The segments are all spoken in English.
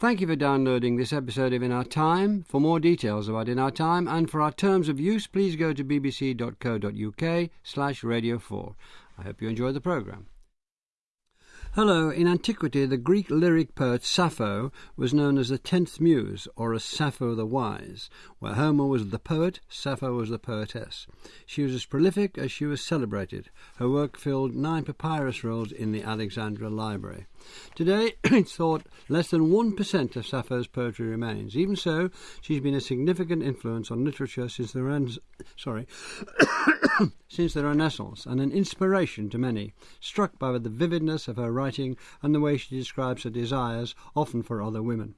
Thank you for downloading this episode of In Our Time. For more details about In Our Time and for our terms of use, please go to bbc.co.uk slash radio 4. I hope you enjoy the programme. Hello, in antiquity the Greek lyric poet Sappho was known as the tenth muse, or as Sappho the Wise. Where Homer was the poet, Sappho was the poetess. She was as prolific as she was celebrated. Her work filled nine papyrus rolls in the Alexandria Library. Today, it's thought less than 1% of Sappho's poetry remains. Even so, she's been a significant influence on literature since the, Ren- sorry, since the Renaissance and an inspiration to many, struck by the vividness of her writing and the way she describes her desires, often for other women.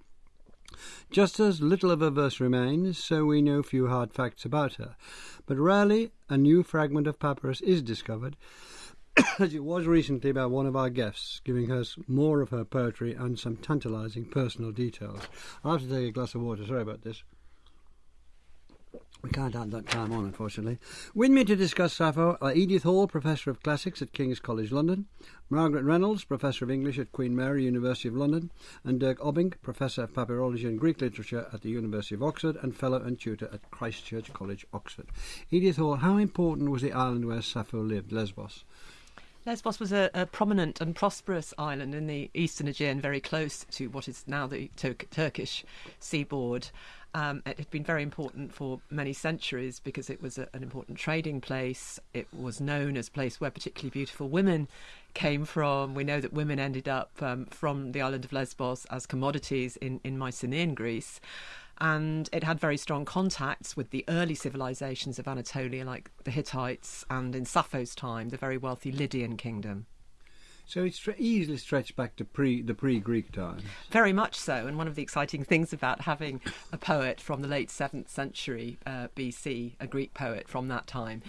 Just as little of her verse remains, so we know few hard facts about her. But rarely a new fragment of papyrus is discovered, as it was recently by one of our guests, giving us more of her poetry and some tantalising personal details. I'll have to take a glass of water, sorry about this. We can't add that time on, unfortunately. With me to discuss Sappho are Edith Hall, Professor of Classics at King's College London, Margaret Reynolds, Professor of English at Queen Mary, University of London, and Dirk Obbink, Professor of Papyrology and Greek Literature at the University of Oxford and Fellow and Tutor at Christ Church College, Oxford. Edith Hall, how important was the island where Sappho lived, Lesbos? Lesbos was a, a, prominent and prosperous island in the eastern Aegean, very close to what is now the Tur- Turkish seaboard. Um, it had been very important for many centuries because it was a, an important trading place. It was known as a place where particularly beautiful women came from. We know that women ended up um, from the island of Lesbos as commodities in, in Mycenaean Greece and it had very strong contacts with the early civilizations of Anatolia, like the Hittites, and in Sappho's time, the very wealthy Lydian kingdom. So it's easily stretched back to pre the pre-Greek times. Very much so, and one of the exciting things about having a poet from the late seventh century uh, BC, a Greek poet from that time,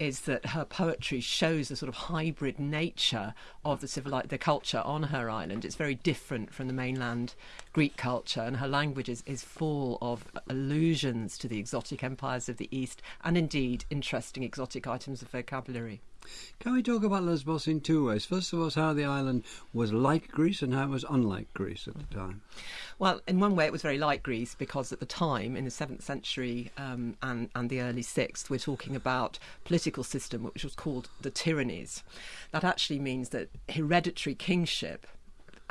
is that her poetry shows a sort of hybrid nature of the civil the culture on her island. It's very different from the mainland Greek culture, and her language is, is full of allusions to the exotic empires of the East, and indeed interesting exotic items of vocabulary. Can we talk about Lesbos in two ways? First of all, how the island was like Greece and how it was unlike Greece at the time. Well, in one way, it was very like Greece because at the time, in the seventh century um, and, and the early sixth, we're talking about political system which was called the tyrannies. That actually means that hereditary kingship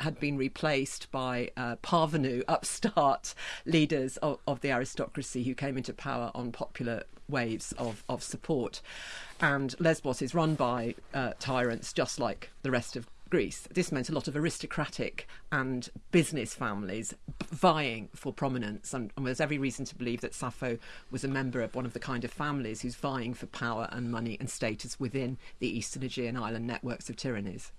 had been replaced by uh, parvenu, upstart leaders of, of, the aristocracy who came into power on popular waves of, of support. And Lesbos is run by uh, tyrants just like the rest of Greece. This meant a lot of aristocratic and business families vying for prominence, and, and, there's every reason to believe that Sappho was a member of one of the kind of families who's vying for power and money and status within the Eastern Aegean island networks of tyrannies.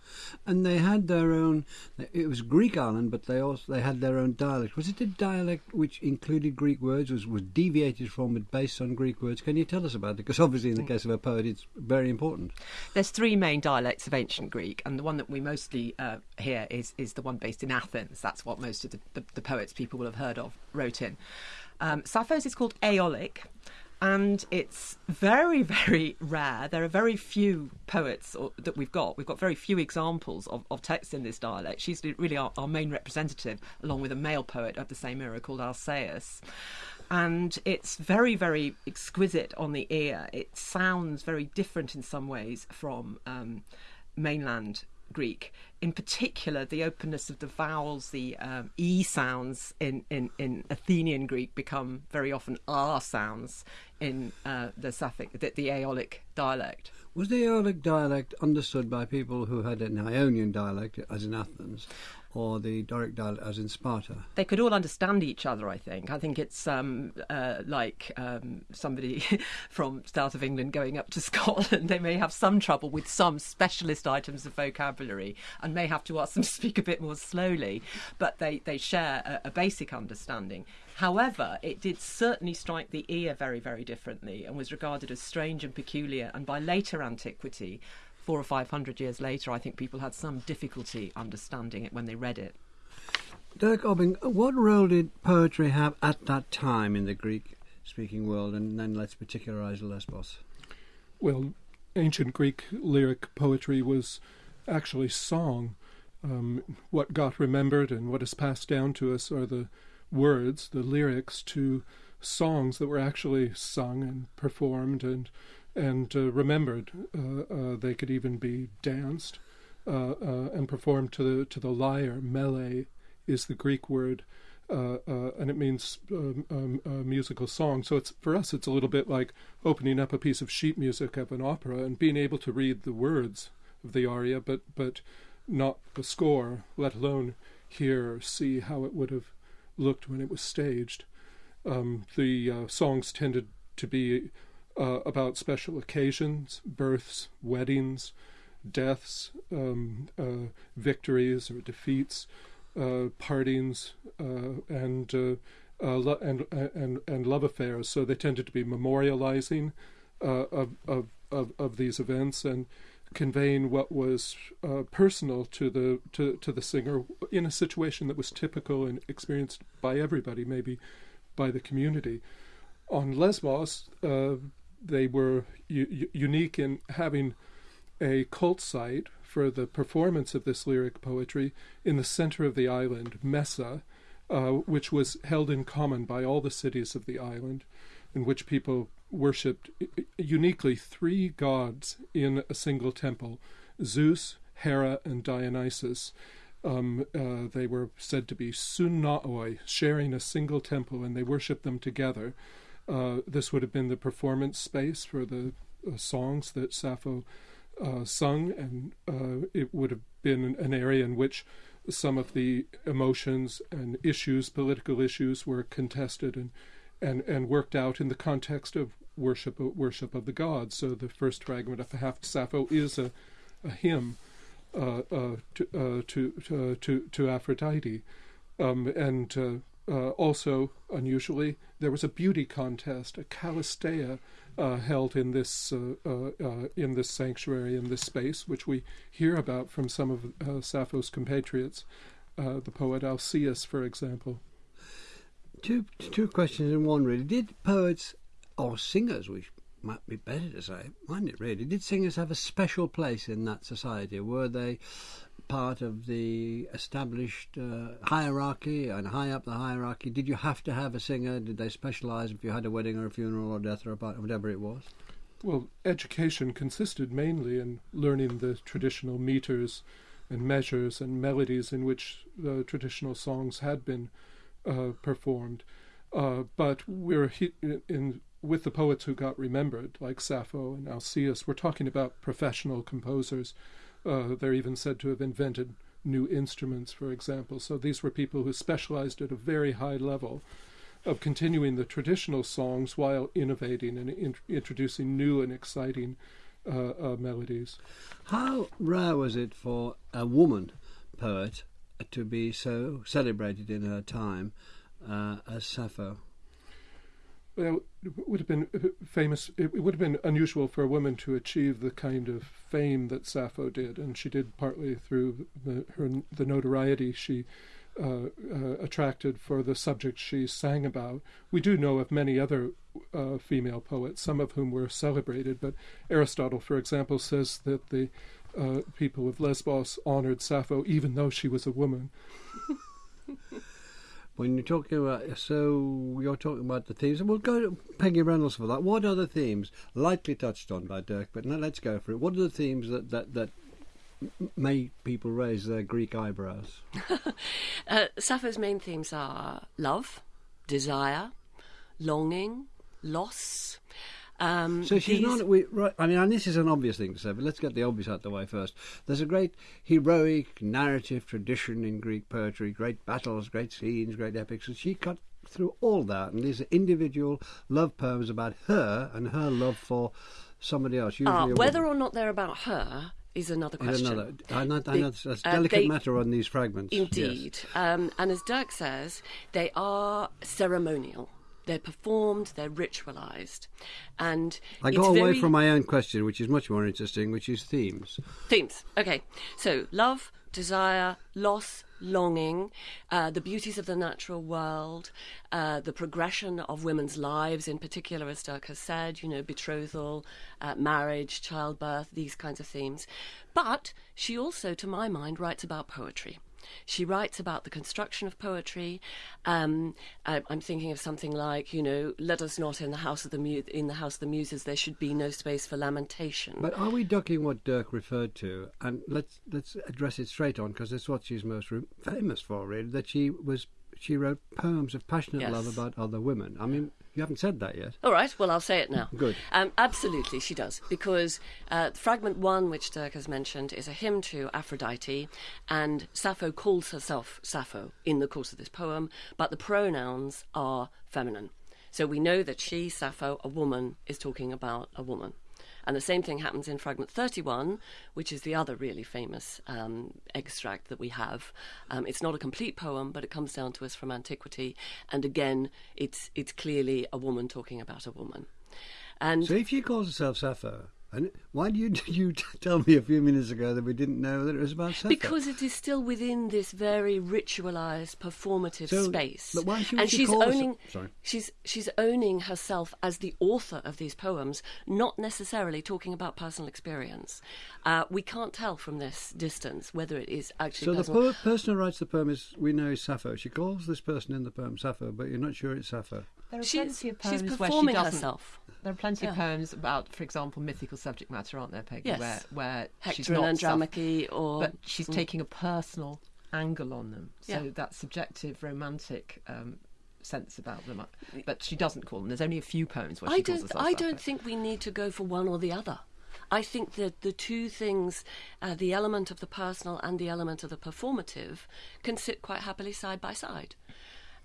And they had their own. It was Greek island, but they also they had their own dialect. Was it a dialect which included Greek words? Was was deviated from it based on Greek words? Can you tell us about it? Because obviously, in the mm. case of a poet, it's very important. There's three main dialects of ancient Greek, and the one that we mostly uh, hear is is the one based in Athens. That's what most of the, the, the poets people will have heard of wrote in. Um, Sappho's is called Aeolic, and it's very, very rare. There are very few poets or, that we've got. We've got very few examples of, of text in this dialect. She's really our, our, main representative, along with a male poet of the same era called Alcaeus. And it's very, very exquisite on the ear. It sounds very different in some ways from um, mainland Greek. In particular, the openness of the vowels, the um, e sounds in, in, in Athenian Greek become very often r sounds in uh, the Sapphic, the, the Aeolic dialect. Was the Aeolic dialect understood by people who had an Ionian dialect, as in Athens, or the Doric dialect as in Sparta? They could all understand each other, I think. I think it's um, uh, like um, somebody from south of England going up to Scotland. They may have some trouble with some specialist items of vocabulary and may have to ask them to speak a bit more slowly, but they, they share a, a basic understanding. However, it did certainly strike the ear very, very differently and was regarded as strange and peculiar, and by later antiquity, four or five hundred years later, I think people had some difficulty understanding it when they read it. Dirk Obbink, what role did poetry have at that time in the Greek speaking world? And then let's particularize Lesbos. Well, ancient Greek lyric poetry was actually song. um, what got remembered and what is passed down to us are the words, the lyrics to songs that were actually sung and performed and and uh, remembered. Uh, uh, they could even be danced uh, uh, and performed to the to the lyre. Mele is the Greek word. Uh, and it means um, um, musical song. So it's for us, it's a little bit like opening up a piece of sheet music of an opera and being able to read the words of the aria, but but not the score, let alone hear or see how it would have looked when it was staged. Um, the uh, songs tended to be uh, about special occasions, births, weddings, deaths, um, uh, victories or defeats, uh, partings, uh, and, uh, lo- and and and love affairs. So they tended to be memorializing of, of of of these events and conveying what was uh, personal to the to, to the singer in a situation that was typical and experienced by everybody, maybe by the community. On Lesbos, uh, they were unique in having a cult site for the performance of this lyric poetry in the center of the island, Messa, uh, which was held in common by all the cities of the island, in which people worshipped uniquely three gods in a single temple Zeus, Hera, and Dionysus. Um, uh, they were said to be sunnaoi, sharing a single temple, and they worshipped them together. Uh, this would have been the performance space for the uh, songs that Sappho uh, sung, and uh, it would have been an area in which some of the emotions and issues, political issues, were contested and and, and worked out in the context of worship worship of the gods. So the first fragment of the half Sappho is a, a hymn uh, uh, to, uh, to, to, to to Aphrodite, um, and uh, uh, also unusually there was a beauty contest, a Callisteia, uh, held in this in this sanctuary in this space, which we hear about from some of Sappho's compatriots, the poet Alcaeus, for example. Two two questions in one really. Did poets or singers, which might be better to say, mind it really, did singers have a special place in that society? Were they part of the established uh, hierarchy and high up the hierarchy? Did you have to have a singer? Did they specialise if you had a wedding or a funeral or death or a party, whatever it was? Well, education consisted mainly in learning the traditional meters and measures and melodies in which the traditional songs had been uh, performed. Uh, but we're he- in with the poets who got remembered, like Sappho and Alcaeus, we're talking about professional composers. Uh, they're even said to have invented new instruments, for example. So these were people who specialized at a very high level of continuing the traditional songs while innovating and in- introducing new and exciting uh, uh, melodies. How rare was it for a woman poet to be so celebrated in her time uh, as Sappho? Well, it would have been famous. It would have been unusual for a woman to achieve the kind of fame that Sappho did, and she did partly through the, her the notoriety she uh, uh, attracted for the subject she sang about. We do know of many other uh, female poets, some of whom were celebrated, but Aristotle, for example, says that the uh, people of Lesbos honored Sappho even though she was a woman. When you're talking about, so you're talking about the themes, and we'll go to Peggy Reynolds for that. What are the themes? Lightly touched on by Dirk, but now let's go for it. What are the themes that that that make people raise their Greek eyebrows? uh, Sappho's main themes are love, desire, longing, loss. Um, so she's not. We, right, I mean, and this is an obvious thing to say, but let's get the obvious out of the way first. There's a great heroic narrative tradition in Greek poetry, great battles, great scenes, great epics, and she cut through all that. And these are individual love poems about her and her love for somebody else. Uh, whether or not they're about her is another question. Another, I know, I know it's a uh, delicate they, matter on these fragments. Indeed. Yes. Um, and as Dirk says, they are ceremonial. They're performed, they're ritualized. And I got away very- from my own question, which is much more interesting, which is themes. Themes. Okay. So love, desire, loss, longing, uh, the beauties of the natural world, uh, the progression of women's lives, in particular, as Dirk has said, you know, betrothal, uh, marriage, childbirth, these kinds of themes. But she also, to my mind, writes about poetry. She writes about the construction of poetry. Um, I, I'm thinking of something like, you know, "Let us not in the house of the mu- in the house of the muses. There should be no space for lamentation." But are we ducking what Dirk referred to? And let's let's address it straight on because it's what she's most re- famous for, really. That she was she wrote poems of passionate Yes. love about other women. I mean, you haven't said that yet. All right, well, I'll say it now. Good. Um, absolutely, she does. Because uh, fragment one, which Dirk has mentioned, is a hymn to Aphrodite, and Sappho calls herself Sappho in the course of this poem, but the pronouns are feminine. So we know that she, Sappho, a woman, is talking about a woman. And the same thing happens in fragment 31, which is the other really famous um, extract that we have. Um, it's not a complete poem, but it comes down to us from antiquity. And again, it's, it's clearly a woman talking about a woman. And So if she calls herself Sappho, and why did you, you tell me a few minutes ago that we didn't know that it was about Sappho? because it is still within this very ritualized performative So- space but why should and she she's call herself- owning Sorry. she's she's owning herself as the author of these poems not necessarily talking about personal experience uh, we can't tell from this distance whether it is actually So the po- person who writes the poem is we know is Sappho. She calls this person in the poem Sappho, but you're not sure it's Sappho. There are she's, plenty of she's poems where she performing doesn't. herself There are plenty of poems about, for example, mythical subject matter, aren't there, Peggy? Yes. Where where she's Hector not and self- Andromache or but she's taking a personal angle on them. So Yeah. that subjective, romantic um, sense about them. But she doesn't call them. There's only a few poems where I she calls don't. herself I don't think we need to go for one or the other. I think that the two things, uh, the element of the personal and the element of the performative, can sit quite happily side by side.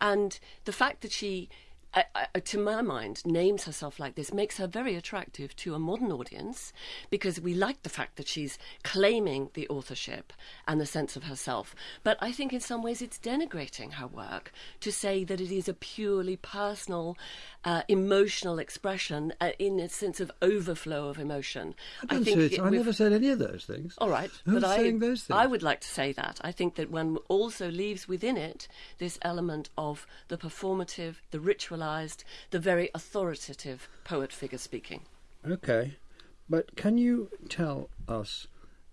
And the fact that she, uh, uh, to my mind, names herself like this makes her very attractive to a modern audience because we like the fact that she's claiming the authorship and the sense of herself. But I think in some ways it's denigrating her work to say that it is a purely personal, uh, emotional expression uh, in a sense of overflow of emotion. I, don't say it- I never said any of those things. all right, Who's but I, those things? I would like to say that. I think that one also leaves within it this element of the performative, the ritualized, the very authoritative poet figure speaking. Okay, but can you tell us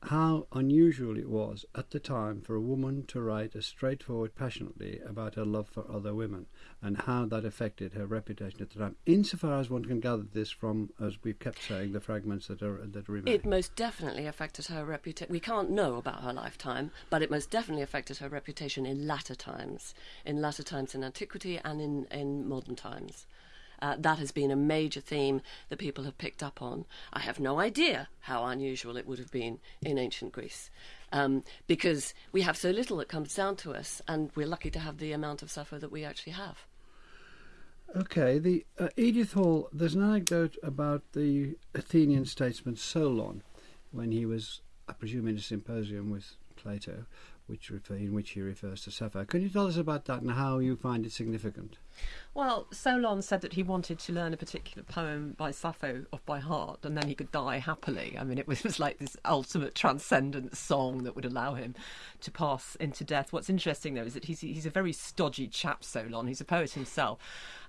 how unusual it was at the time for a woman to write as straightforward, passionately about her love for other women, and how that affected her reputation at the time? Insofar as one can gather this from, as we've kept saying, the fragments that are that remain. It most definitely affected her reputation. We can't know about her lifetime, but it most definitely affected her reputation in latter times, in latter times in antiquity and in, in modern times. Uh, that has been a major theme that people have picked up on. I have no idea how unusual it would have been in ancient Greece. Um, because we have so little that comes down to us, and we're lucky to have the amount of Sappho that we actually have. Okay, the uh, Edith Hall. There's an anecdote about the Athenian statesman Solon, when he was, I presume, in a symposium with Plato, which refer, in which he refers to Sappho. Can you tell us about that and how you find it significant? Well, Solon said that he wanted to learn a particular poem by Sappho off by heart, and then he could die happily. I mean, it was, it was like this ultimate transcendent song that would allow him to pass into death. What's interesting, though, is that he's he's a very stodgy chap, Solon. He's a poet himself,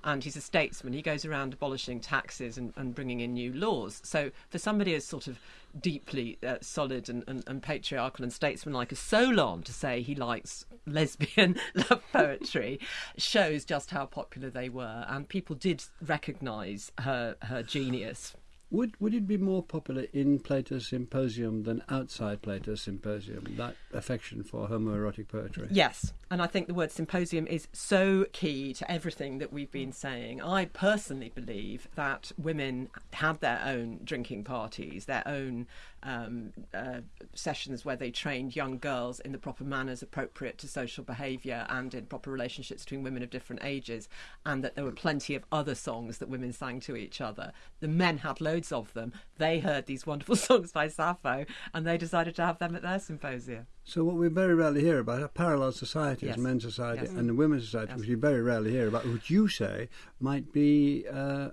and he's a statesman. He goes around abolishing taxes and, and bringing in new laws. So, for somebody as sort of deeply uh, solid and, and, and patriarchal and statesmanlike as Solon to say he likes lesbian love poetry shows just how popular they were, and people did recognise her her genius. Would would it be more popular in Plato's Symposium than outside Plato's Symposium? That affection for homoerotic poetry. Yes, and I think the word symposium is so key to everything that we've been saying. I personally believe that women had their own drinking parties, their own um, uh, sessions where they trained young girls in the proper manners appropriate to social behaviour and in proper relationships between women of different ages, and that there were plenty of other songs that women sang to each other. The men had loads of them. They heard these wonderful songs by Sappho, and they decided to have them at their symposia. So what we very rarely hear about are parallel societies, Yes. men's society Yes. and the women's society, Yes. which you very rarely hear about, which you say might be uh,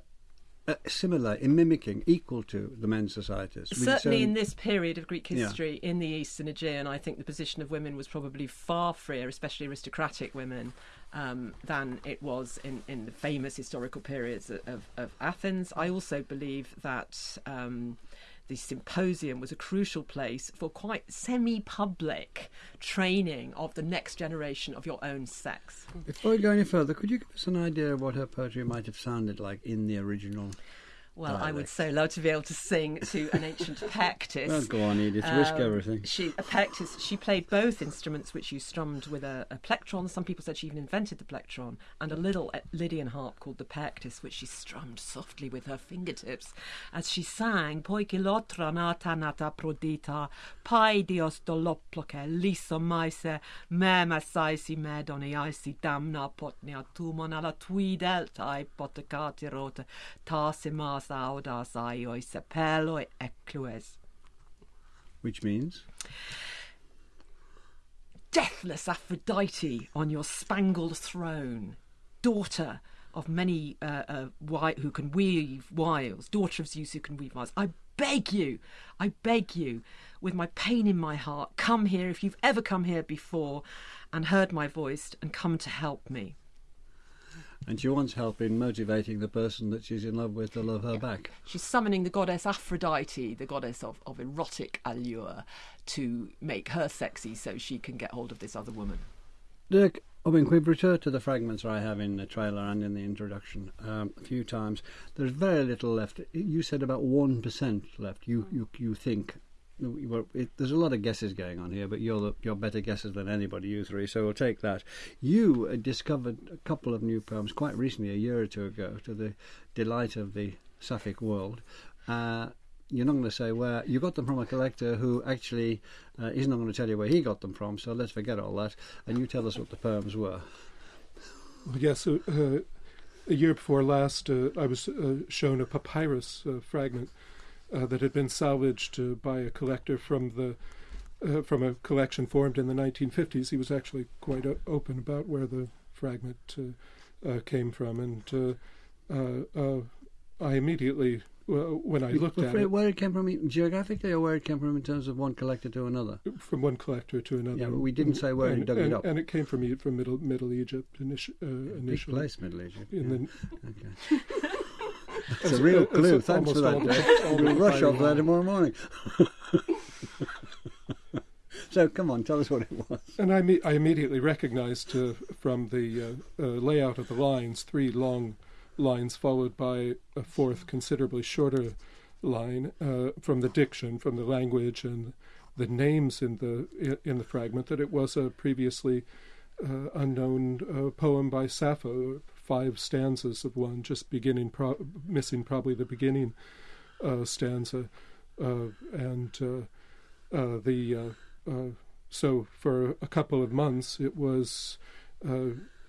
uh, similar in mimicking, equal to the men's societies. Certainly, own- in this period of Greek Yeah. history in the Eastern Aegean, I think the position of women was probably far freer, especially aristocratic women, um, than it was in, in the famous historical periods of, of, of Athens. I also believe that um, the symposium was a crucial place for quite semi public training of the next generation of your own sex. Before we go any further, could you give us an idea of what her poetry might have sounded like in the original? Well, I would so love to be able to sing to an ancient pektis. Well, go on, Edith, risk Um, everything. She a pektis. She played both instruments, which you strummed with a, a plectron. Some people said she even invented the plectron, and a little Lydian harp called the pektis, which she strummed softly with her fingertips as she sang "Poikilotra nata nata prodita, pai dios doloploke liso maise, mema saisi medoni aisi damna potnia tumon ala tui delta ai potecati rote, tasimas sepeloi eclues. Which means? deathless Aphrodite on your spangled throne, daughter of many uh, uh, wi- who can weave wiles, daughter of Zeus who can weave wiles. I beg you, I beg you, with my pain in my heart, come here if you've ever come here before and heard my voice and come to help me. And she wants help in motivating the person that she's in love with to love her back. She's summoning the goddess Aphrodite, the goddess of, of erotic allure, to make her sexy so she can get hold of this other woman. Dirk, I mean, we've returned to the fragments I have in the trailer and in the introduction um, a few times. There's very little left. You said about 1% left, you, you, you think. Well, it, there's a lot of guesses going on here, but you're the, you're better guessers than anybody, you three. So we'll take that. You uh, discovered a couple of new poems quite recently, a year or two ago, to the delight of the Sapphic world. Uh, you're not going to say where you got them from a collector who actually uh, is not going to tell you where he got them from. So let's forget all that, and you tell us what the poems were. Well, yes, uh, uh, a year before last, uh, I was shown a papyrus fragment uh, that had been salvaged uh, by a collector from the uh, from a collection formed in the 1950s. He was actually quite o- open about where the fragment uh, uh, came from, and uh, uh, uh, I immediately, when I looked at it, where it came from geographically, or where it came from in terms of one collector to another. from one collector to another. Yeah, but we didn't say where he and, dug it up. And it came from from Middle Middle Egypt initi- uh, Big initially. place, Middle Egypt. In yeah. the Okay. That's As- a real clue. Thanks for that, all- Dave. all We'll rush off there tomorrow morning. so come on, tell us what it was. And I, I immediately recognized uh, from the uh, uh, layout of the lines three long lines followed by a fourth considerably shorter line uh, from the diction, from the language and the names in the in the fragment that it was a previously uh, unknown uh, poem by Sappho, five stanzas of one, just beginning, pro- missing probably the beginning uh, stanza, uh, and uh, uh, the so for a couple of months it was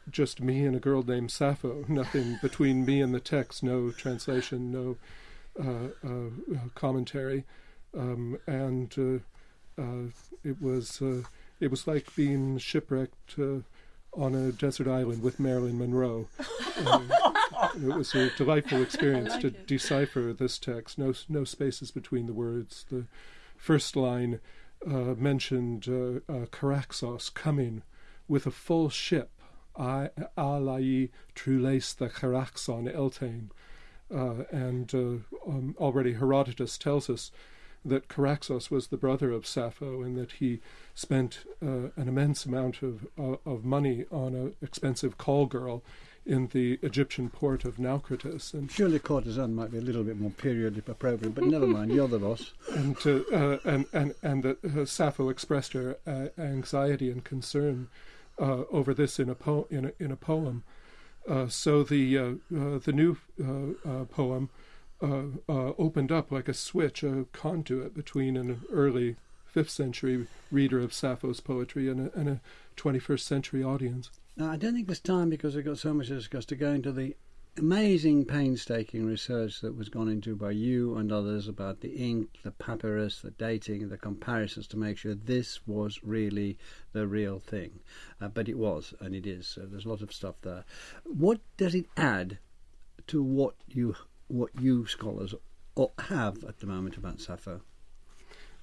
just me and a girl named Sappho. Nothing between me and the text. No translation. No uh, uh, commentary. Um, and uh, it was it was like being shipwrecked on a desert island with Marilyn Monroe. Uh, it was a delightful experience to decipher this text. No no spaces between the words. The first line uh, mentioned uh, uh, Charaxos coming with a full ship. I alai truleis the Caraxon eltain. Uh, and uh, um, already Herodotus tells us that Charaxos was the brother of Sappho and that he spent uh, an immense amount of, uh, of money on an expensive call girl in the Egyptian port of Naucratis. And Surely courtesan might be a little bit more period appropriate, but never mind. You're the boss. and uh, uh, and and and that uh, Sappho expressed her uh, anxiety and concern uh, over this in a po- in a, in a poem. Uh, so the uh, uh, the new uh, uh, poem uh, uh, opened up like a switch, a conduit between an early fifth century reader of Sappho's poetry and a, and a 21st century audience. Now, I don't think there's time because we've got so much to discuss to go into the amazing, painstaking research that was gone into by you and others about the ink, the papyrus, the dating, the comparisons to make sure this was really the real thing. Uh, but it was, and it is. So there's a lot of stuff there. What does it add to what you what you scholars have at the moment about Sappho?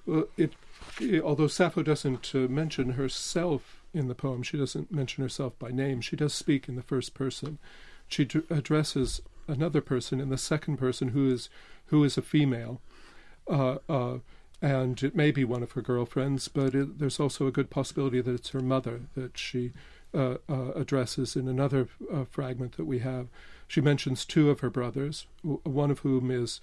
Well, it, it although Sappho doesn't uh, mention herself in the poem, she doesn't mention herself by name. She does speak in the first person she d- addresses another person in the second person who is who is a female, uh, uh, and it may be one of her girlfriends, but it, there's also a good possibility that it's her mother that she uh, uh addresses in another uh, fragment that we have. She mentions two of her brothers, one of whom is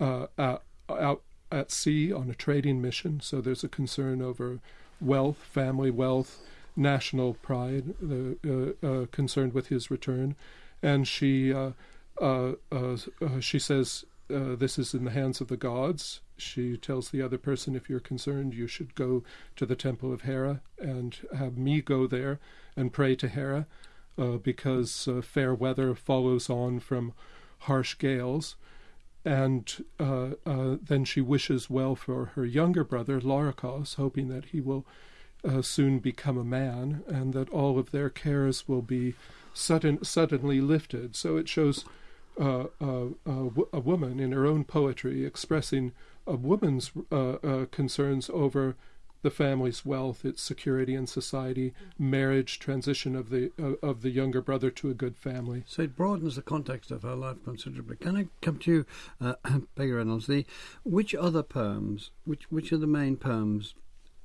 uh, out, out at sea on a trading mission, so there's a concern over wealth, family wealth, national pride, concerned with his return. And she uh, uh, uh, she says this is in the hands of the gods. She tells the other person, if you're concerned, you should go to the temple of Hera and have me go there and pray to Hera, because fair weather follows on from harsh gales and uh, uh, then she wishes well for her younger brother Larichos, hoping that he will uh, soon become a man and that all of their cares will be sudden, suddenly lifted. So it shows uh, uh, uh a woman in her own poetry expressing a woman's uh, uh, concerns over the family's wealth, its security in society, marriage, transition of the of the younger brother to a good family. So it broadens the context of her life considerably. Can I come to you, uh, Peggy Reynolds? The which other poems, which which are the main poems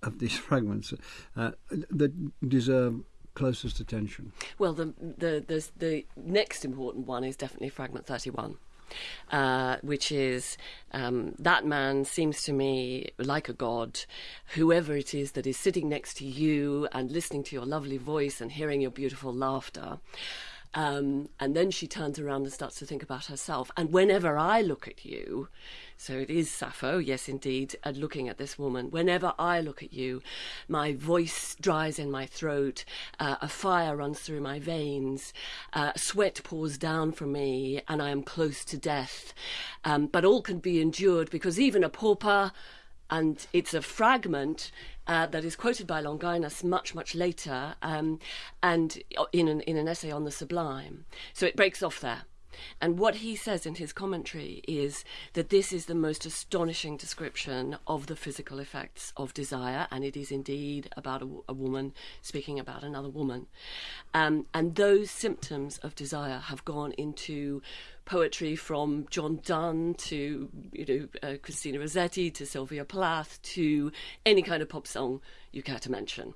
of these fragments uh, that deserve closest attention? Well, the, the, the, the next important one is definitely fragment 31. Uh, which is um, that man seems to me like a god. Whoever it is that is sitting next to you and listening to your lovely voice and hearing your beautiful laughter. Um, and then she turns around and starts to think about herself. And whenever I look at you, so it is Sappho, yes, indeed, and looking at this woman. Whenever I look at you, my voice dries in my throat, uh, a fire runs through my veins, uh, sweat pours down from me, and I am close to death. Um, but all can be endured because even a pauper, and it's a fragment uh, that is quoted by Longinus much, much later, um, and in an, in an essay on the sublime. So it breaks off there. And what he says in his commentary is that this is the most astonishing description of the physical effects of desire, and it is indeed about a, a woman speaking about another woman. Um, and those symptoms of desire have gone into poetry from John Donne to you know uh, Christina Rossetti to Sylvia Plath to any kind of pop song you care to mention.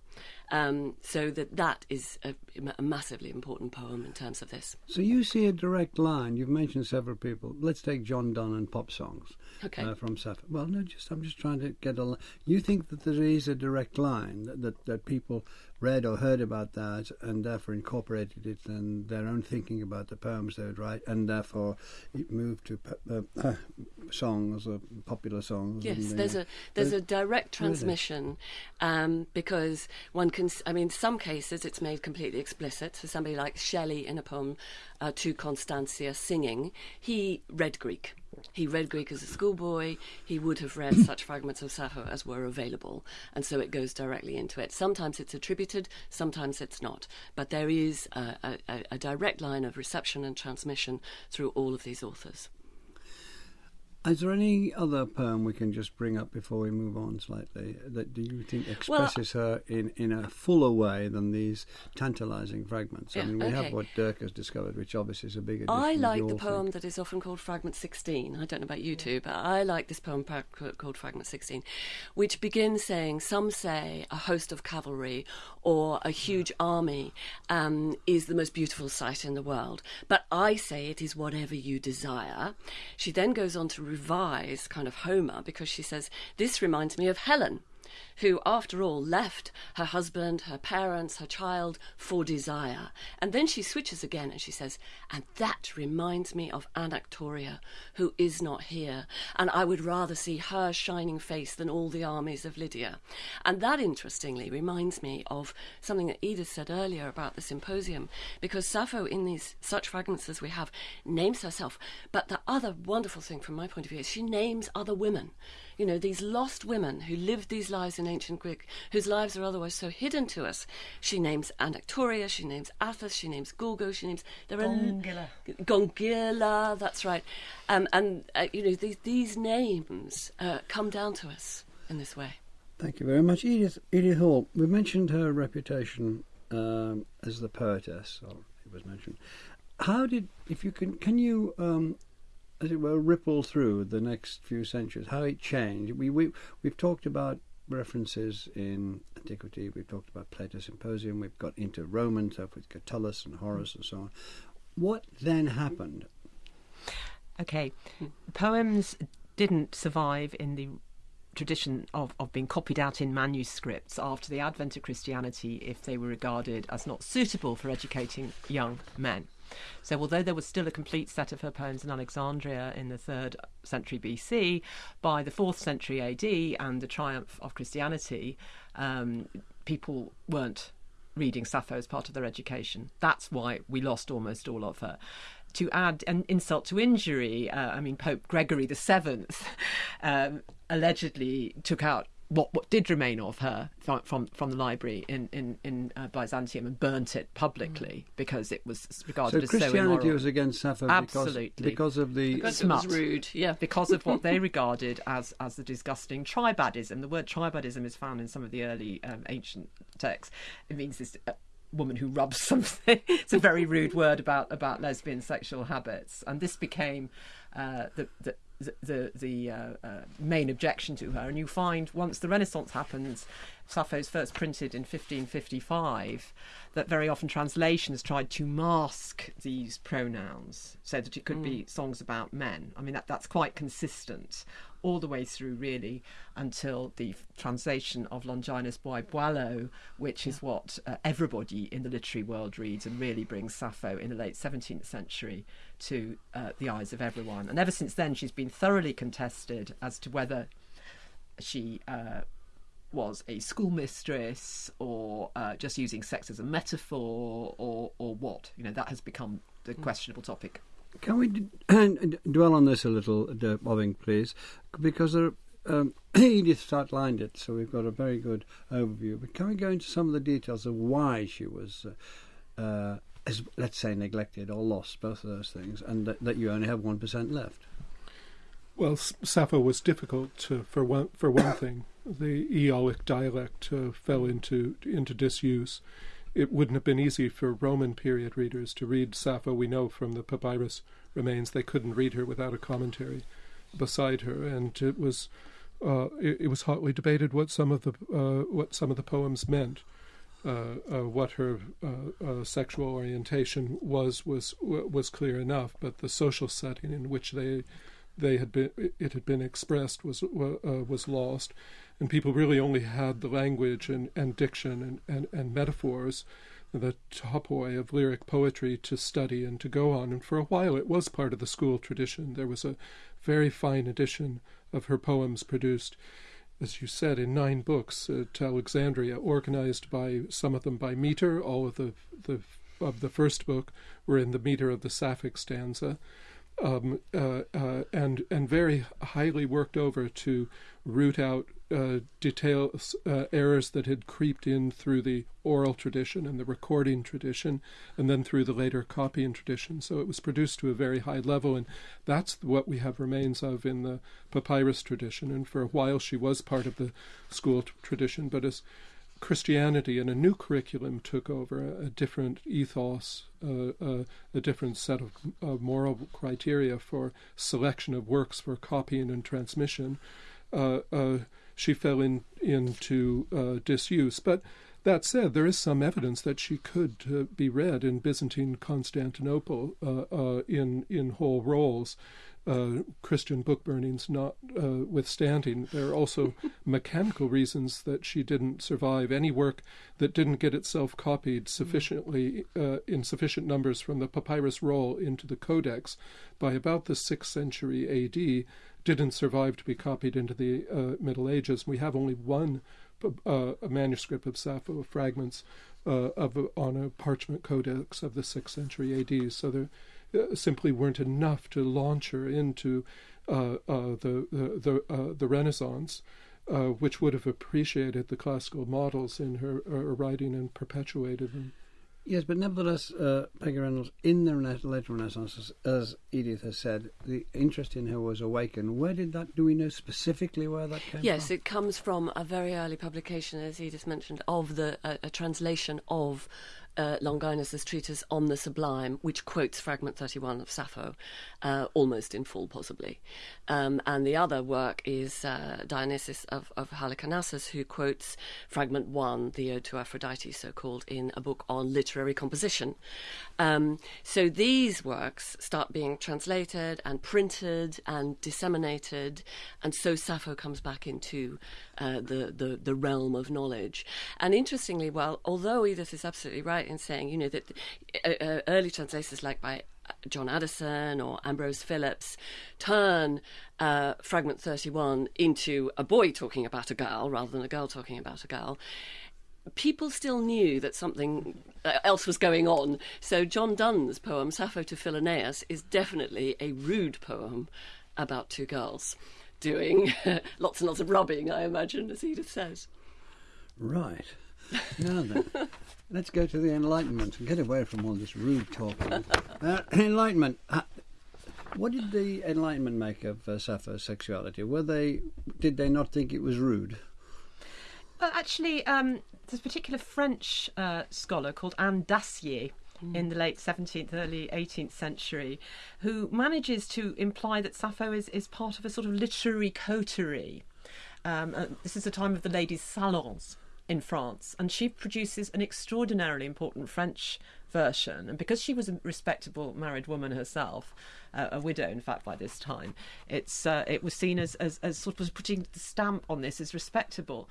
Um, so that that is a, a, massively important poem in terms of this. So you see a direct line. You've mentioned several people. Let's take John Donne and pop songs. Okay. Uh, from Sappho. Well, no, just I'm just trying to get a. You think that there is a direct line that, that, that people read or heard about that and therefore incorporated it in their own thinking about the poems they would write and therefore it moved to uh, uh, songs or popular songs. Yes, there's a there's a direct transmission um, because one can. I mean, some cases it's made completely explicit. So somebody like Shelley in a poem uh, to Constantia singing, he read Greek he read Greek as a schoolboy. He would have read such fragments of Sappho as were available, and so it goes directly into it. Sometimes it's attributed, sometimes it's not, but there is a, a, a direct line of reception and transmission through all of these authors. Is there any other poem we can just bring up before we move on slightly that do you think expresses well, her in, in a fuller way than these tantalising fragments? Yeah, I mean, we okay. have what Dirk has discovered, which obviously is a big I like the poem that is often called Fragment 16. I don't know about you two, but I like this poem called Fragment 16, which begins saying, Some say a host of cavalry or a huge army um, is the most beautiful sight in the world, but I say it is whatever you desire. She then goes on to revise kind of Homer because she says, This reminds me of Helen. Who, after all, left her husband, her parents, her child for desire. And then she switches again and she says, And that reminds me of Anactoria, who is not here, and I would rather see her shining face than all the armies of Lydia. And that, interestingly, reminds me of something that Edith said earlier about the symposium, because Sappho, in these such fragments as we have, names herself. But the other wonderful thing from my point of view is she names other women you know, these lost women who lived these lives in ancient Greek, whose lives are otherwise so hidden to us. She names Anactoria, she names Atthis, she names Gorgo, she names there are Gongyla. Gongyla, that's right. Um, and uh, you know, these these names uh, come down to us in this way. Thank you very much, Edith. Edith Hall. We mentioned her reputation um, as the poetess, or it was mentioned. How did, if you can, can you um, as it were, ripple through the next few centuries, how it changed. We, we, we've talked about references in antiquity, we've talked about Plato's Symposium, we've got into Roman stuff with Catullus and Horace and so on. What then happened? Okay, poems didn't survive in the tradition of, of being copied out in manuscripts after the advent of Christianity if they were regarded as not suitable for educating young men. So, although there was still a complete set of her poems in Alexandria in the third century BC, by the fourth century AD and the triumph of Christianity, um, people weren't reading Sappho as part of their education. That's why we lost almost all of her to add an insult to injury, uh, I mean, Pope Gregory the Seventh um, allegedly took out what what did remain of her from from, from the library in in in uh, Byzantium and burnt it publicly mm. because it was regarded so as Christianity so immoral. was against Sappho Absolutely. because, because of the because smut. it was rude, yeah, because of what they regarded as as the disgusting tribadism. The word tribadism is found in some of the early um, ancient texts. It means this. Uh, woman who rubs something it's a very rude word about about lesbian sexual habits and this became uh, the, the the the, uh, uh, main objection to her. And you find once the Renaissance happens, Sappho's first printed in 1555, that very often translations tried to mask these pronouns so that it could mm. be songs about men. I mean, that, that's quite consistent all the way through, really, until the translation of Longinus Boileau, which is what uh, everybody in the literary world reads and really brings Sappho in the late 17th century to uh, the eyes of everyone. And ever since then, she's been thoroughly contested as to whether she uh, was a schoolmistress or uh, just using sex as a metaphor or or what. You know, that has become the mm. questionable topic. Can we d- dwell on this a little, uh, Obbink, please? Because there, um, Edith outlined it, so we've got a very good overview. But can we go into some of the details of why she was, uh, uh, as, let's say, neglected or lost, both of those things, and that, that you only have 1% left? Well, Sappho was difficult to, for one for one thing. The Aeolic dialect uh, fell into into disuse. It wouldn't have been easy for Roman period readers to read Sappho. We know from the papyrus remains they couldn't read her without a commentary beside her, and it was uh, it, it, was hotly debated what some of the uh, what some of the poems meant. Uh, uh what her uh, uh, sexual orientation was was was clear enough, but the social setting in which they they had been it had been expressed was was lost, and people really only had the language and, and diction and, and, and metaphors, the topoi of lyric poetry to study and to go on. And for a while, it was part of the school tradition. There was a very fine edition of her poems produced as you said, in nine books at Alexandria, organized by some of them by meter. All of the the of the first book were in the meter of the Sapphic stanza, um, uh, uh, and and very highly worked over to root out uh, details, uh, errors that had creeped in through the oral tradition and the recording tradition, and then through the later copying tradition. So it was produced to a very high level, and that's what we have remains of in the papyrus tradition. And for a while, she was part of the school t- tradition, but as Christianity and a new curriculum took over, a, a different ethos, uh, uh, a different set of uh, moral criteria for selection of works for copying and transmission. Uh, uh, she fell in, into uh, disuse. But that said, there is some evidence that she could be read in Byzantine Constantinople in in whole rolls. uh, Christian book burnings notwithstanding, there are also mechanical reasons that she didn't survive. Any work that didn't get itself copied sufficiently uh, in sufficient numbers from the papyrus roll into the codex by about the sixth century A.D. didn't survive to be copied into the uh, Middle Ages. We have only one uh, manuscript of Sappho fragments uh, of on a parchment codex of the sixth century A.D. So there uh, simply weren't enough to launch her into uh, uh, the the the, the Renaissance, which would have appreciated the classical models in her, her writing and perpetuated them. Yes, but nevertheless, uh, Peggy Reynolds, in the late Renaissance, as, Edith has said, the interest in her was awakened. Where did that, do we know specifically where that came from? yes, from? it comes from a very early publication, as Edith mentioned, of the uh, a translation of uh, Longinus's treatise on the Sublime, which quotes fragment 31 of Sappho, uh, almost in full, possibly. Um, and the other work is uh, Dionysius of, of Halicarnassus, who quotes fragment 1, the Ode to Aphrodite, so called, in a book on literary composition. Um, so these works start being translated and printed and disseminated, and so Sappho comes back into uh, the, the, the realm of knowledge. And interestingly, well, although Edith is absolutely right in saying, you know, that uh, uh, early translators like by uh, John Addison or Ambrose Philips turn uh, fragment 31 into a boy talking about a girl rather than a girl talking about a girl. People still knew that something uh, else was going on. So, John Donne's poem, Sappho to Philaenis, is definitely a rude poem about two girls doing lots and lots of rubbing, I imagine, as Edith says. Right. Now then, let's go to the Enlightenment and get away from all this rude talking. Uh, enlightenment. Uh, what did the Enlightenment make of uh, Sappho's sexuality? Were they did they not think it was rude? Well, actually, um, there's a particular French uh, scholar called Anne Dacier in the late 17th, early 18th century, who manages to imply that Sappho is, is part of a sort of literary coterie. Um, uh, this is the time of the ladies' salons in France, and she produces an extraordinarily important French version. And because she was a respectable married woman herself, uh, a widow, in fact, by this time, it's uh, it was seen as, as, as sort of putting the stamp on this as respectable.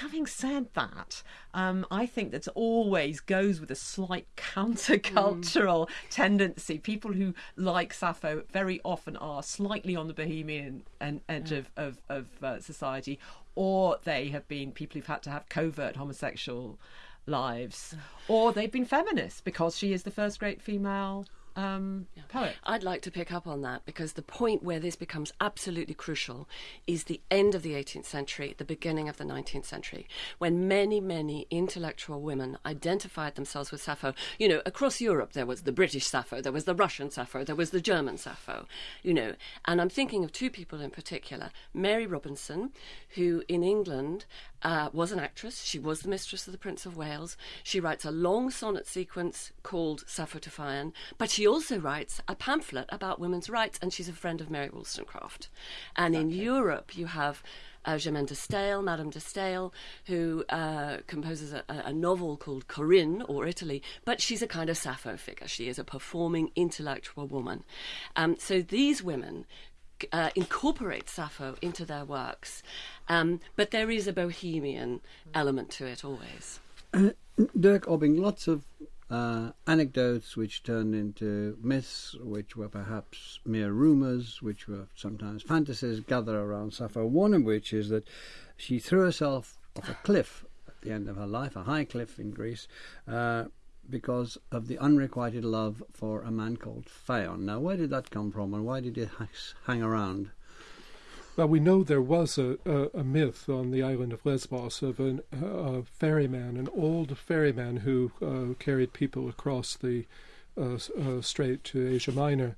Having said that, um, I think that always goes with a slight countercultural mm. tendency. People who like Sappho very often are slightly on the bohemian edge yeah. of, of, of uh, society, or they have been people who've had to have covert homosexual lives, or they've been feminists because she is the first great female um. I'd like to pick up on that because the point where this becomes absolutely crucial is the end of the 18th century, the beginning of the 19th century, when many, many intellectual women identified themselves with Sappho. You know, across Europe there was the British Sappho, there was the Russian Sappho, there was the German Sappho, you know. And I'm thinking of two people in particular Mary Robinson, who in England uh, was an actress. She was the mistress of the Prince of Wales. She writes a long sonnet sequence called Sappho to Phaon, but she also writes a pamphlet about women's rights, and she's a friend of Mary Wollstonecraft. And in Europe, you have uh, Germaine de Stael, Madame de Stael, who uh, composes a, a, novel called Corinne or Italy, but she's a kind of Sappho figure. She is a performing intellectual woman. Um, so these women uh, incorporate Sappho into their works, um, but there is a bohemian element to it always. Uh, Dirk Obbink, lots of uh, anecdotes which turned into myths, which were perhaps mere rumours, which were sometimes fantasies, gather around Sappho. One of which is that she threw herself off a cliff at the end of her life, a high cliff in Greece, uh, because of the unrequited love for a man called Phaon. Now, where did that come from, and why did it hang around? Well, we know there was a, a, a myth on the island of Lesbos of an, a ferryman, an old ferryman who uh, carried people across the uh, uh, strait to Asia Minor.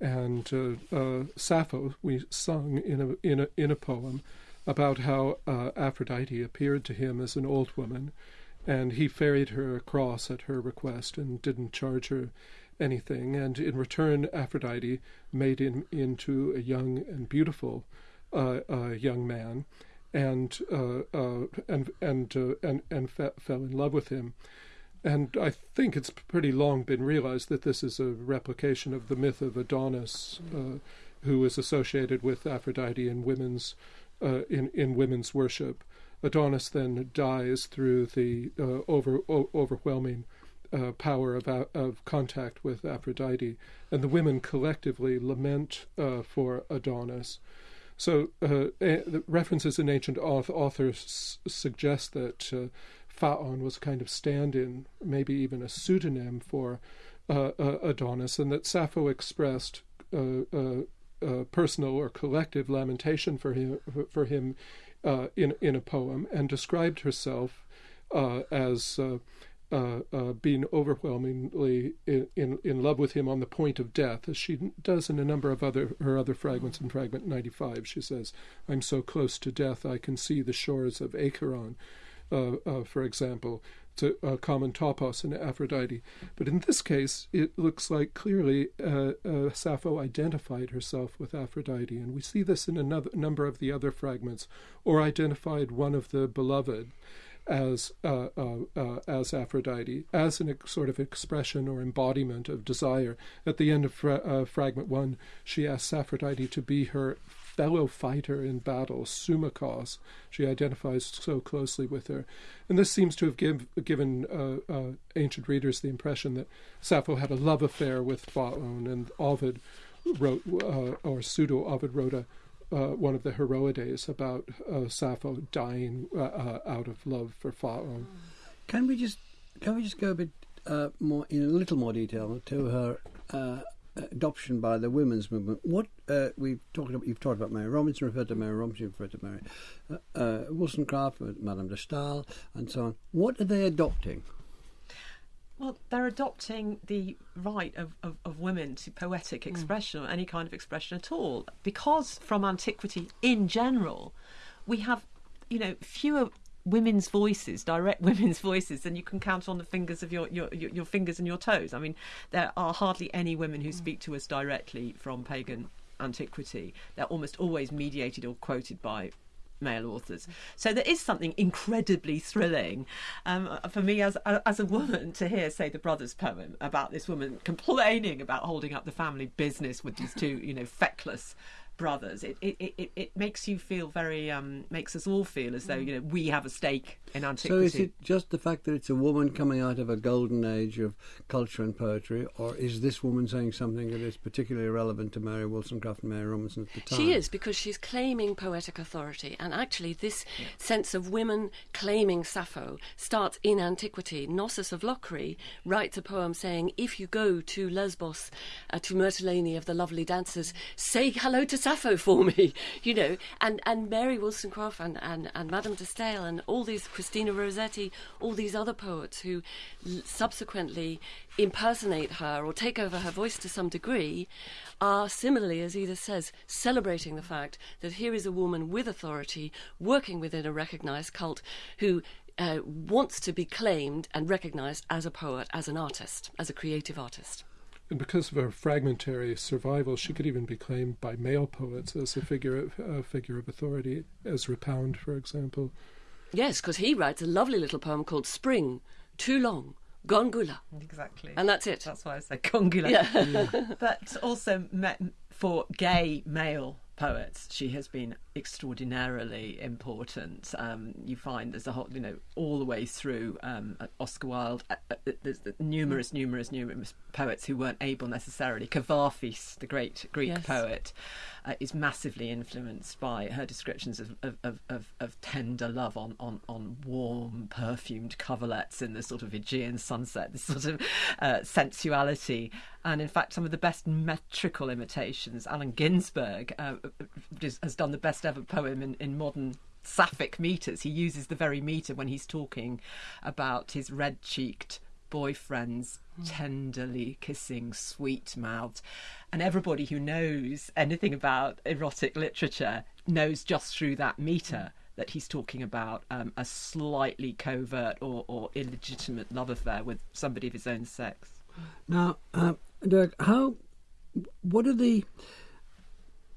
And uh, uh, Sappho, we sung in a, in a, in a poem about how uh, Aphrodite appeared to him as an old woman and he ferried her across at her request and didn't charge her anything. And in return, Aphrodite made him into a young and beautiful young man, and uh, uh and and uh, and and fe- fell in love with him. And I think it's pretty long been realized that this is a replication of the myth of Adonis, uh, who is associated with Aphrodite in women's uh, in in women's worship. Adonis then dies through the uh, over o- overwhelming power of of contact with Aphrodite, and the women collectively lament for Adonis. So, uh, a- references in ancient authors suggest that uh, Phaon was a kind of stand-in, maybe even a pseudonym for uh, uh, Adonis, and that Sappho expressed personal or collective lamentation for him for him in in a poem, and described herself as uh, uh, being overwhelmingly in, in, in love with him on the point of death, as she does in a number of other her other fragments. In fragment 95, she says, "I'm so close to death, I can see the shores of Acheron." Uh, uh for example, to uh, common topos and Aphrodite. But in this case, it looks like clearly uh, Sappho identified herself with Aphrodite, and we see this in a number of the other fragments, or identified one of the beloved as uh, uh, uh, as Aphrodite, as an ex- sort of expression or embodiment of desire. At the end of fra- uh, fragment one, she asks Aphrodite to be her fellow fighter in battle, symmachos. She identifies so closely with her, and this seems to have give, given uh, uh, ancient readers the impression that Sappho had a love affair with Phaon, and Ovid wrote, or pseudo Ovid wrote a uh, one of the Heroides about uh, Sappho dying uh, uh out of love for Phaon. Can we just can we just go a bit uh, more in a little more detail to her uh, adoption by the women's movement? What we've talked about, you've talked about Mary Robinson, referred to Mary Robinson, referred to Mary Wollstonecraft, Madame de Stael, and so on. What are they adopting? Well, they're adopting the right of, of, of women to poetic hmm. expression mm. or any kind of expression at all. Because from antiquity in general, we have, you know, fewer women's voices, direct women's voices, than you can count on the fingers of your, your, your, fingers and your toes. I mean, there are hardly any women who mm. speak to us directly from pagan antiquity. They're almost always mediated or quoted by male authors. So there is something incredibly thrilling um, for me as as a woman to hear, say, the brothers' poem about this woman complaining about holding up the family business with these two, you know, feckless brothers. It it, it, it makes you feel very um, makes us all feel as though you know we have a stake in antiquity. So is it just the fact that it's a woman coming out of a golden age of culture and poetry, or is this woman saying something that is particularly relevant to Mary Wollstonecraft and Mary Robinson at the time? She is because she's claiming poetic authority, and actually this yeah. sense of women claiming Sappho starts in antiquity. Nossis of Locri writes a poem saying, "If you go to Lesbos, uh, to Mytilene of the lovely dancers, say hello to Sappho for me," you know, and and Mary Wollstonecraft and and, and Madame de Stael and all these Christina Rossetti, all these other poets who subsequently impersonate her or take over her voice to some degree, are similarly, as Edith says, celebrating the fact that here is a woman with authority working within a recognized cult who uh, wants to be claimed and recognized as a poet, as an artist, as a creative artist. And because of her fragmentary survival, she could even be claimed by male poets as a figure of, a figure of authority, Ezra Pound, for example. Yes, because he writes a lovely little poem called Spring, Too Long, Gongula. Exactly. And that's it. That's why I said Gongula. Yeah. but also for gay male poets, she has been extraordinarily important. Um, you find there's a whole, you know, all the way through um, Oscar Wilde. Uh, uh, there's numerous, numerous, numerous poets who weren't able necessarily. Kavafis, the great Greek yes. poet, uh, is massively influenced by her descriptions of, of, of, of, tender love on, on, on warm, perfumed coverlets in the sort of Aegean sunset, this sort of uh, sensuality. And in fact, some of the best metrical imitations, Allen Ginsberg uh, has done the best ever poem in, in modern sapphic meters. He uses the very meter when he's talking about his red cheeked boyfriends tenderly kissing, sweet mouthed. And everybody who knows anything about erotic literature knows just through that meter that he's talking about um, a slightly covert or, or, illegitimate love affair with somebody of his own sex. Now, uh, Dirk, how, what are the,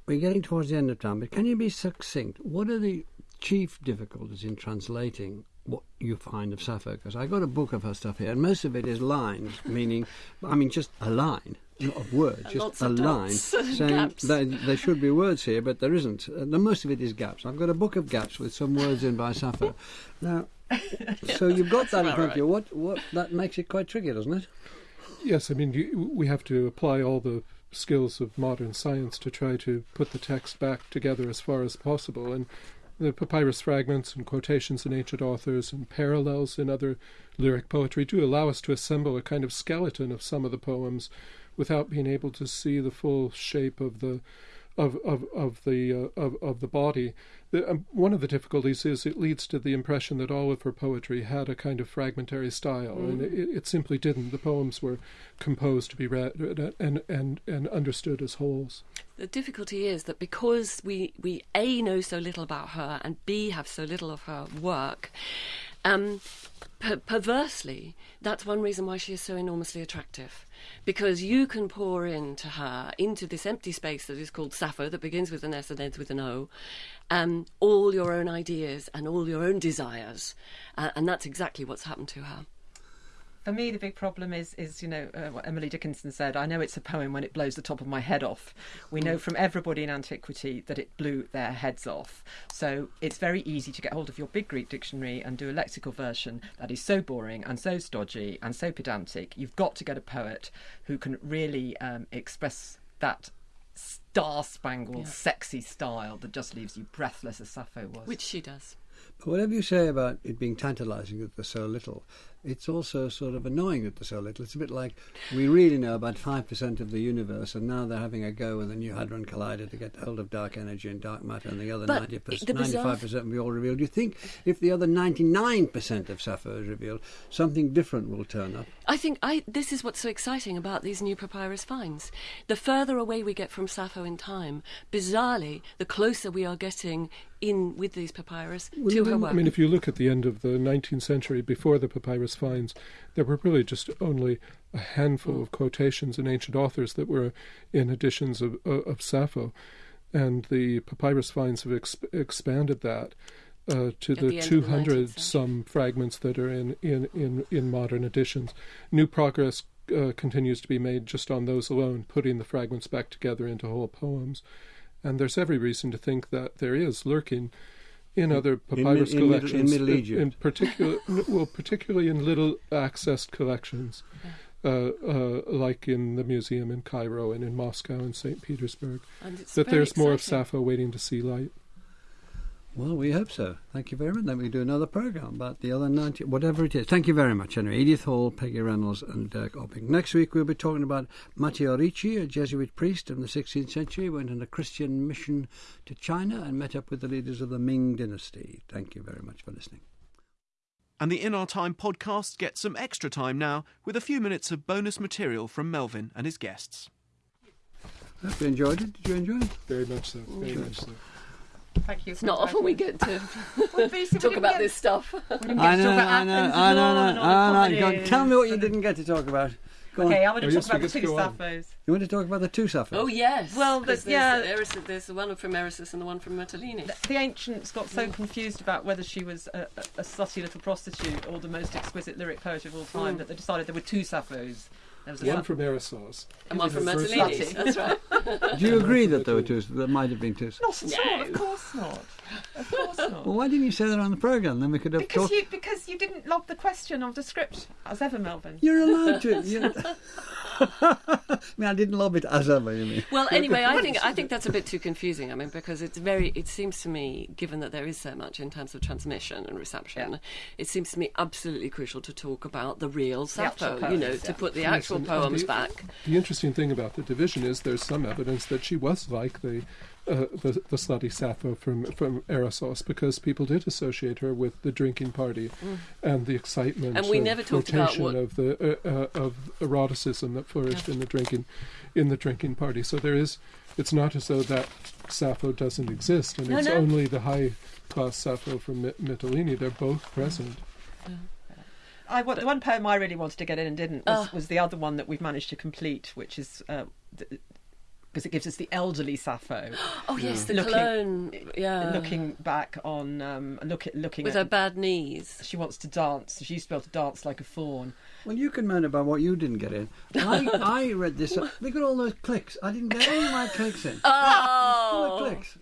we're getting towards the end of time, but can you be succinct? What are the chief difficulties in translating what you find of Sappho because I got a book of her stuff here, and most of it is lines, meaning, I mean, just a line. not of words, just lots a of line dots and saying gaps. that there should be words here, but there isn't. Uh, the most of it is gaps. I've got a book of gaps with some words in by Sappho. Now, so you've got that in front of you. What? What? That makes it quite tricky, doesn't it? Yes, I mean, you, we have to apply all the skills of modern science to try to put the text back together as far as possible. And the papyrus fragments and quotations in ancient authors and parallels in other lyric poetry do allow us to assemble a kind of skeleton of some of the poems without being able to see the full shape of the of of of the uh, of of the body. The, um, one of the difficulties is it leads to the impression that all of her poetry had a kind of fragmentary style, and it, it simply didn't. The poems were composed to be read and and and understood as wholes. The difficulty is that because we, we A, know so little about her, and B, have so little of her work, um, per- perversely, that's one reason why she is so enormously attractive. Because you can pour into her, into this empty space that is called Sappho, that begins with an S and ends with an O, um, all your own ideas and all your own desires. Uh, and that's exactly what's happened to her. For me, the big problem is, is you know, uh, what Emily Dickinson said. I know it's a poem when it blows the top of my head off. We know from everybody in antiquity that it blew their heads off. So it's very easy to get hold of your big Greek dictionary and do a lexical version that is so boring and so stodgy and so pedantic. You've got to get a poet who can really um, express that star-spangled, sexy style that just leaves you breathless, as Sappho was. Which she does. But whatever you say about it being tantalising that there's so little, it's also sort of annoying that there's so little. It's a bit like we really know about 5% of the universe, and now they're having a go with the New Hadron Collider to get hold of dark energy and dark matter, and the other But 90%, the bizarre- 95% will be all revealed. Do you think if the other 99% of Sappho is revealed, something different will turn up? I think I, this is what's so exciting about these new papyrus finds. The further away we get from Sappho in time, bizarrely, the closer we are getting in with these papyrus Well, to her work. I mean, if you look at the end of the 19th century, before the papyrus finds, there were really just only a handful of quotations in ancient authors that were in editions of, of, of Sappho, and the papyrus finds have exp- expanded that. Uh, to At the, the end of the 19th 200 some fragments that are in, in, in, in modern editions. New progress uh, continues to be made just on those alone, putting the fragments back together into whole poems. And there's every reason to think that there is lurking in other papyrus in in collections, Middle in, particular, well, particularly in little accessed collections, uh, uh, like in the museum in Cairo and in Moscow and St. Petersburg. And it's that there's more of exciting. Sappho waiting to see light. Well, we hope so. Thank you very much. Then we do another programme about the other 90, whatever it is. Thank you very much, anyway. Edith Hall, Peggy Reynolds, and Dirk Obbink. Next week we'll be talking about Matteo Ricci, a Jesuit priest in the 16th century, went on a Christian mission to China and met up with the leaders of the Ming dynasty. Thank you very much for listening. And the In Our Time podcast gets some extra time now with a few minutes of bonus material from Melvin and his guests. Hope you enjoyed it. Did you enjoy it? Very much so. Oh, very much so. Thank you. It's not often we get to to talk about this stuff. I know, I know, I know, I know, I know. Go Tell me what you didn't get to talk about. Go on. Okay, I want oh, to Oh, talk yes, about the two go. Sapphos. You want to talk about the two Sappho? Oh yes. Well, there's yeah. the Eris- there's the one from Eresus and the one from Mytilene. The ancients got so mm. confused about whether she was a, a, a slutty little prostitute or the most exquisite lyric poet of all time mm. that they decided there were two Sapphos. There was One from Erisos. And one from the first Mytilene. one. That's right. Do you agree that there were two? There might have been two. Not at all, No. of course not. Of course not. Well, why didn't you say that on the programme? Then we could have Because talked. you because you didn't log the question of the script as ever, Melvin. You're allowed to. You're... I mean, I didn't love it as ever. You mean? Well, anyway, I think I think that's a bit too confusing. I mean, because it's very. It seems to me, given that there is so much in terms of transmission and reception, Yeah. it seems to me absolutely crucial to talk about the real actual Sappho. you know, poems, to put the Yes, actual and- and poems the- back. The interesting thing about the division is there's some evidence that she was like the uh, the, the slutty Sappho from from Erissos because people did associate her with the drinking party and the excitement Mm. And we of never talked about flirtation what- of the uh, uh, of eroticism that flourished in the drinking in the drinking party. So there is. It's not as though that Sappho doesn't exist, and No, it's no. only the high class Sappho from My- Mytilene. They're both present. I wa- the one poem I really wanted to get in and didn't was, Ah. was the other one that we've managed to complete, which is uh, th- because it gives us the elderly Sappho Oh yes, mm. the Looking- cologne. Yeah, looking back on um, look at looking with at her bad knees. she wants to dance. She used to be able to dance like a fawn. Well, you can moan about what you didn't get in. I, I read this. Uh, look at all those clicks. I didn't get any of my clicks in. Oh. Full Oh, of clicks.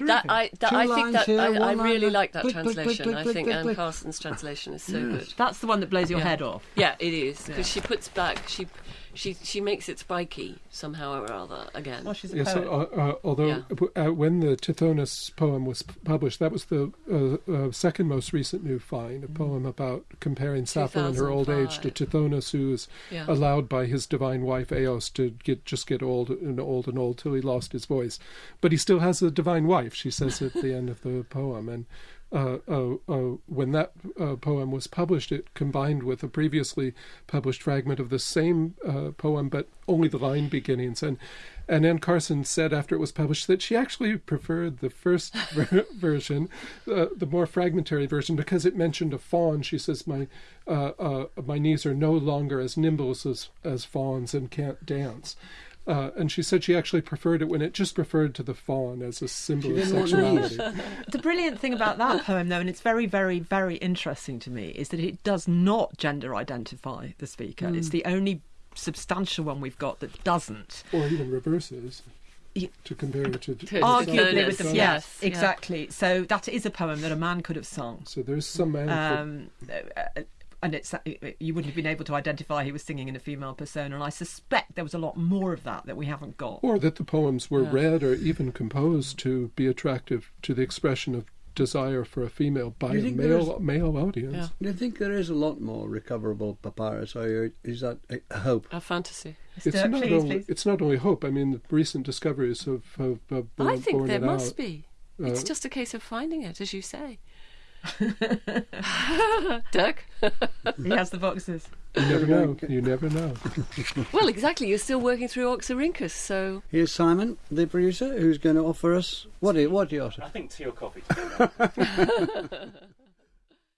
that I that, Two I think that here, I, I really like that Click, click, click, translation. click, I think click, Anne. Carson's translation is so Yes. good. That's the one that blows your Yeah. head off. Yeah, it is because she puts back she she she makes it spiky somehow or other again. Well, she's a Yes, poet. uh, uh, although Yeah. uh, when the Tithonus poem was p- published, that was the uh, uh, second most recent new find, a poem about comparing Sappho in her old age to Tithonus, who was Yeah. allowed by his divine wife Eos to get just get old and old and old till he lost his voice. But he still has a divine wife, she says at the end of the poem. And uh, uh, uh, when that uh, poem was published, it combined with a previously published fragment of the same poem, but only the line beginnings. And and Anne Carson said after it was published that she actually preferred the first ver- version, uh, the more fragmentary version, because it mentioned a fawn. She says my uh, uh, my knees are no longer as nimble as as fawns and can't dance. Uh, and she said she actually preferred it when it just referred to the fawn as a symbol of didn't sexuality. The brilliant thing about that poem, though, and it's very, very, very interesting to me, is that it does not gender identify the speaker. It's the only substantial one we've got that doesn't. or even reverses to compare it to, To- to Arguably with the yes, yes, yeah. exactly. So that is a poem that a man could have sung. So there's some man. for- Um, uh, and it's you wouldn't have been able to identify he was singing in a female persona, and I suspect there was a lot more of that that we haven't got. or that the poems were Yeah. read or even composed to be attractive to the expression of desire for a female by a think there male male audience. Yeah. Do you think there is a lot more recoverable papyrus, or is that a- a hope? A fantasy. It's Sturt, not please, only please. it's not only hope. I mean, the recent discoveries have, have, have I think there must out. be. It's Uh, just a case of finding it, as you say. Dirk? He has the boxes. You never know. You never know. well, exactly. You're still working through Oxyrhynchus, so Here's Simon, the producer, who's going to offer us what? Do you, what do you offer? I think tea or coffee. to be honest.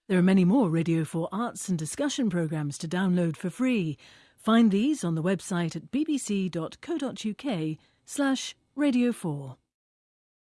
There are many more Radio 4 arts and discussion programmes to download for free. Find these on the website at bbc.co.uk slash radio 4.